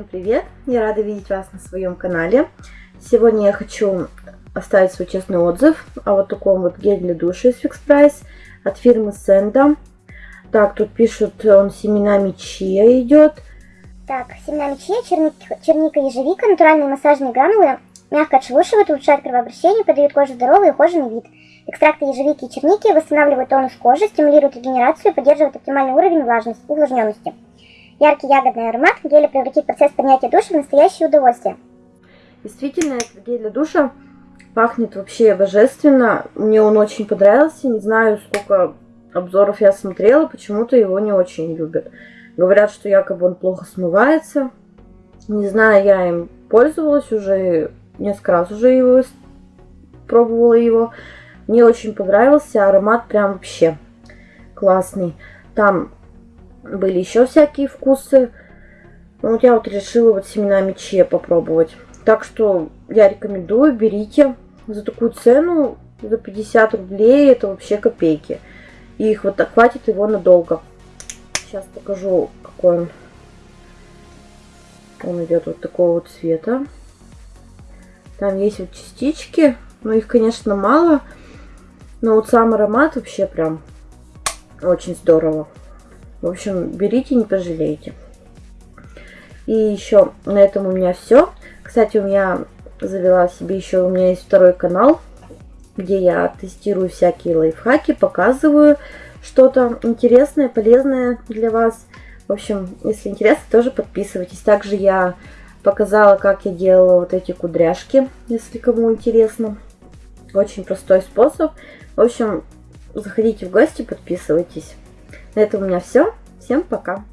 привет! Я рада видеть вас на своем канале. Сегодня я хочу оставить свой честный отзыв о вот таком вот геле для душа из Fix Price от фирмы Senda. Так, тут пишут, он семенами чия идет. Так, семенами чия, черника, черника ежевика, натуральные массажные гранулы, мягко отшелушивают, улучшают кровообращение, подают коже здоровый и ухоженный вид. Экстракты ежевики и черники восстанавливают тонус кожи, стимулируют регенерацию и поддерживают оптимальный уровень влажности, увлажненности. Яркий ягодный аромат геля превратит процесс принятия душа в настоящее удовольствие. Действительно, этот гель для душа пахнет вообще божественно. Мне он очень понравился. Не знаю, сколько обзоров я смотрела, почему-то его не очень любят. Говорят, что якобы он плохо смывается. Не знаю, я им пользовалась уже, несколько раз уже его пробовала его. Мне очень понравился, аромат прям вообще классный. Там были еще всякие вкусы. Ну, вот я вот решила вот семенами чия попробовать. Так что я рекомендую, берите. За такую цену, за 50 рублей, это вообще копейки. И их вот хватит его надолго. Сейчас покажу, какой он. Он идет вот такого вот цвета. Там есть вот частички, но их, конечно, мало. Но вот сам аромат вообще прям очень здорово. В общем, берите, не пожалеете. И еще на этом у меня все. Кстати, у меня завела себе еще, у меня есть второй канал, где я тестирую всякие лайфхаки, показываю что-то интересное, полезное для вас. В общем, если интересно, тоже подписывайтесь. Также я показала, как я делала вот эти кудряшки, если кому интересно. Очень простой способ. В общем, заходите в гости, подписывайтесь. На этом у меня все. Всем пока!